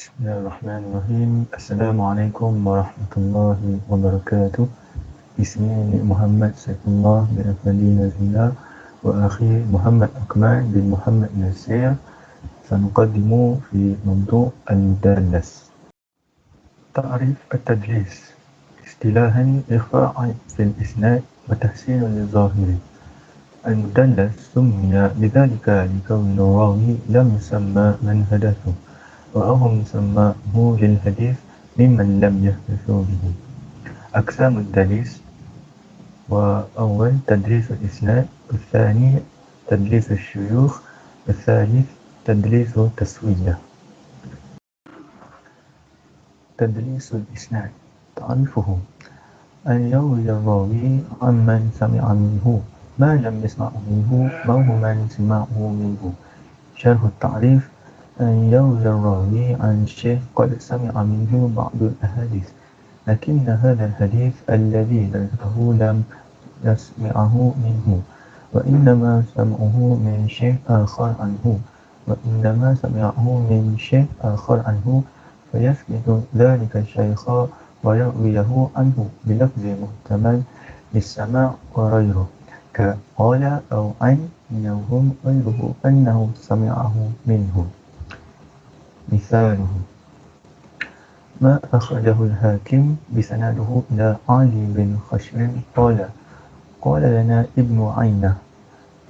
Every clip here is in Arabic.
بسم الله الرحمن الرحيم السلام عليكم ورحمة الله وبركاته اسمي محمد سيف الله بن أفندي نزيلا وأخي محمد أكمل بن محمد نسير سنقدم في موضوع المدلس تعريف التدليس اصطلاحا إخفاء في الإسناد وتحسين للظاهر المدلس سمي بذلك لكون الراوي لم يسمى من حدثه وأهم سماه للحديث ممن لم يحدثوا به. أقسام التدليس وأول تدليس الإسناد الثاني تدليس الشيوخ الثالث تدليس التسوية. تدليس الإسناد. تعرفه. أن يروي الراوي عمن سمع منه ما لم يسمع منه أو من سمعه منه. شرح التعريف أن يروي الراوي عن شيخ قد سمع منه بعض الأحاديث لكن هذا الحديث الذي ذكره لم يسمعه منه وإنما سمعه من شيخ آخر عنه وإنما سمعه من شيخ آخر عنه فيثبت ذلك الشيخ ويرويه عنه بلفظ محتمل للسماع وغيره كقال أو عن يوهم غيره أنه سمعه منه. مثاله. ما أخرجه الحاكم بسنده إلى علي بن خشر قال قال لنا ابن عينة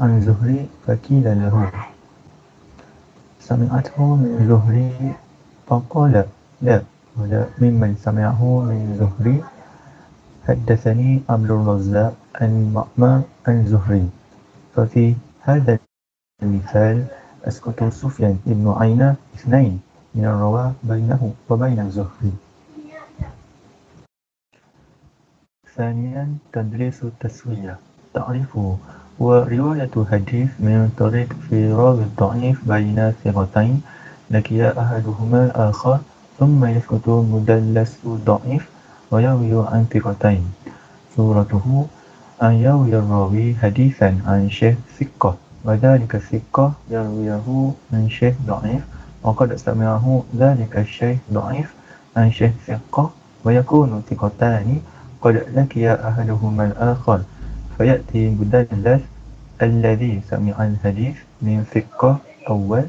عن زهري فكيل له. سمعته من زهري فقال لا ولا ممن سمعه من زهري. حدثني عبد الرزاق عن مأمر عن زهري. ففي هذا المثال أسكت سفيان بن عينة اثنين. من الرواة بينه وبين الزهري ثانيا تدريس التسوية تعرفه ورواية حديث من طريق في راوي الضعيف بين ثقتين لكي أحدهما الآخر ثم يسكت مدلس ضعيف ويروي عن ثقتين. صورته أن يروي الراوي حديثا عن شيخ ثقة وذلك الثقة يرويه من شيخ ضعيف وقد سمعه ذلك الشيخ ضعيف عن شيخ ثقة ويكون ثقتان قد لقي أحدهما الآخر. فيأتي مدلس الذي سمع الحديث من ثقة أول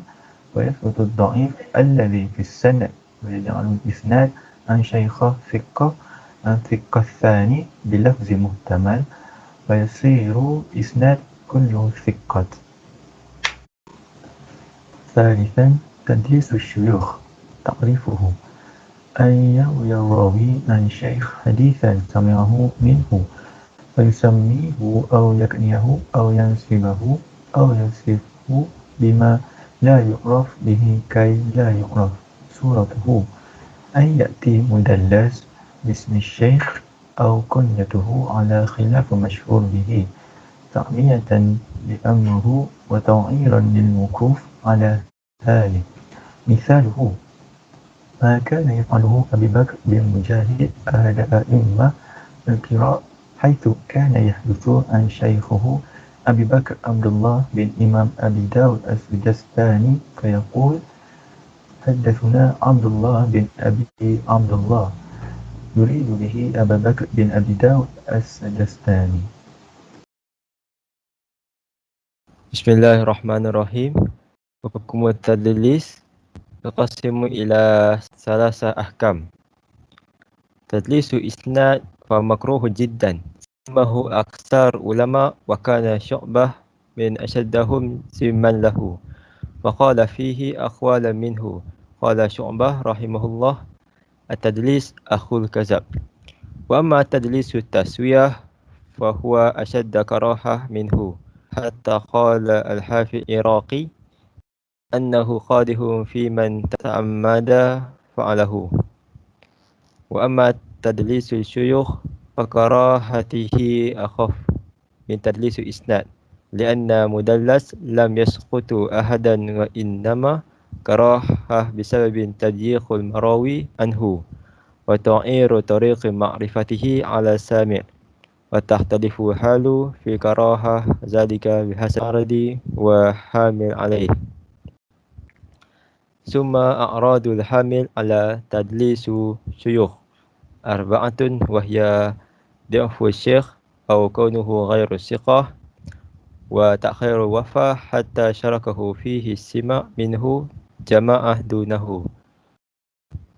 ويثبت الضعيف الذي في السند ويجعل الإسناد عن شيخ ثقة عن ثقة الثاني بلفظ محتمل فيصير إسناد كله ثقة. ثالثا تدليس الشيوخ تعريفه أن يروي الراوي عن شيخ حديثا سمعه منه فيسميه أو يكنيه أو ينسبه أو يصفه بما لا يعرف به كي لا يعرف صورته. أن يأتي مدلس باسم الشيخ أو كنيته على خلاف مشهور به تعمية لأمره وتوعيرا للوقوف على ذلك مثاله ما كان يفعله أبي بكر بن مجاهد أهل أئمة القراء حيث كان يحدث عن شيخه أبي بكر عبد الله بن إمام أبي داود السجستاني فيقول حدثنا عبد الله بن أبي عبد الله يريد به أبا بكر بن أبي داود السجستاني. بسم الله الرحمن الرحيم. حكم التدليس يقسم إلى ثلاثة أحكام تدليس إسناد فمكروه جدا هو أكثر علماء وكان شعبة من أشدهم سما له وقال فيه أقوال منه قال شعبة رحمه الله التدليس أخو الكذب وأما تدليس التسوية فهو أشد كراهة منه حتى قال الحافظ العراقي أنه خاده في من تعمد فعله. وأما تدليس الشيوخ فكراهته أخف من تدليس إسناد لأن مدلس لم يسقط أحدا وإنما كراهة بسبب تضييق المراوي عنه وتعير طريق معرفته على السامع. وتختلف حال في كراهة ذلك بحسب عرض وحامل عليه. ثم أعراض الحامل على تدليس شيوخ أربعة وهي ضعف الشيخ أو كونه غير الثقة وتأخير الوفاة حتى شركه فيه السمع منه جماعة دونه.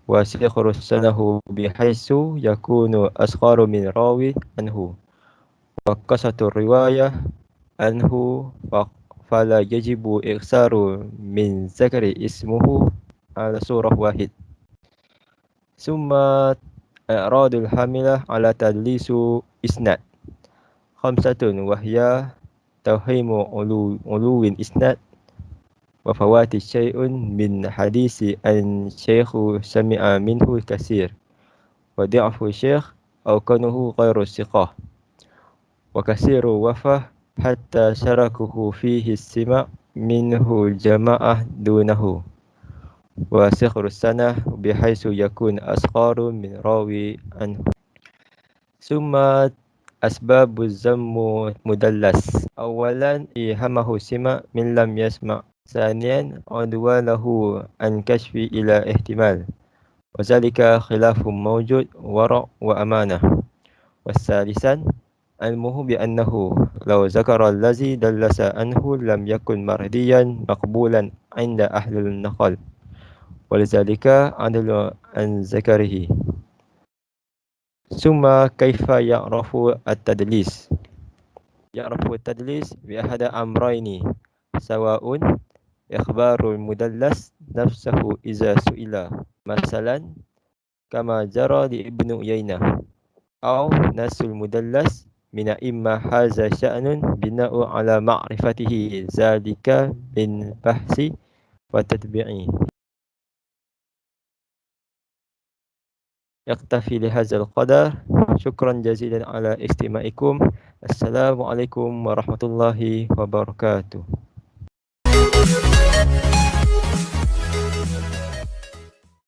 وسيخر السنة بحيث يكون أصغر من راوي عنه. وقصة الرواية عنه فلا يجب إخسار من ذكر اسمه على صورة واحد. ثم إعراض الحاملة على تدليس إسناد. خمسة وهي توهيم علو, الإسناد وفوات شيء من حديث أن شيخ سمع منه كثير. وضعف الشيخ أو كونه غير الثقة وكثير وفاة حتى شركه فيه السمع منه الجماعة دونه. وسخر السنة بحيث يكون أصغر من راوي عنه. ثم أسباب الزم مدلس. أولا إيهمه سمع من لم يسمع. ثانيا عدوانه عن كشف إلى احتمال. وذلك خلاف موجود ورع وأمانة. والثالثا علمه بأنه لو ذكر الذي دلس عنه لم يكن مرديا مقبولا عند أهل النقل ولذلك عدل عن ذكره. ثم كيف يعرف التدليس؟ يعرف التدليس بأحد أمرين سواء إخبار المدلس نفسه إذا سئل مثلا كما جرى لابن عيينة أو نفس المدلس من إما هذا شأن بناء على معرفته ذلك من بحث وتتبيع يكتفي لهذا القدر شكرا جزيلا على استماعكم السلام عليكم ورحمة الله وبركاته